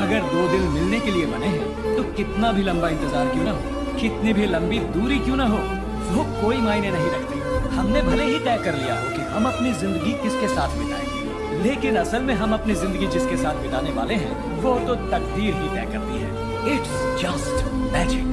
अगर दो दिल मिलने के लिए बने हैं तो कितना भी लंबा इंतज़ार क्यों ना हो? कितनी भी लंबी दूरी क्यों ना हो? वो कोई मायने नहीं रखती। हमने भले ही तय कर लिया हो कि हम अपनी ज़िंदगी किसके साथ बिताएँगे, लेकिन असल में हम अपनी ज़िंदगी जिसके साथ बिताने वाले हैं, वो तो तकदीर ही तय करती है। It's just magic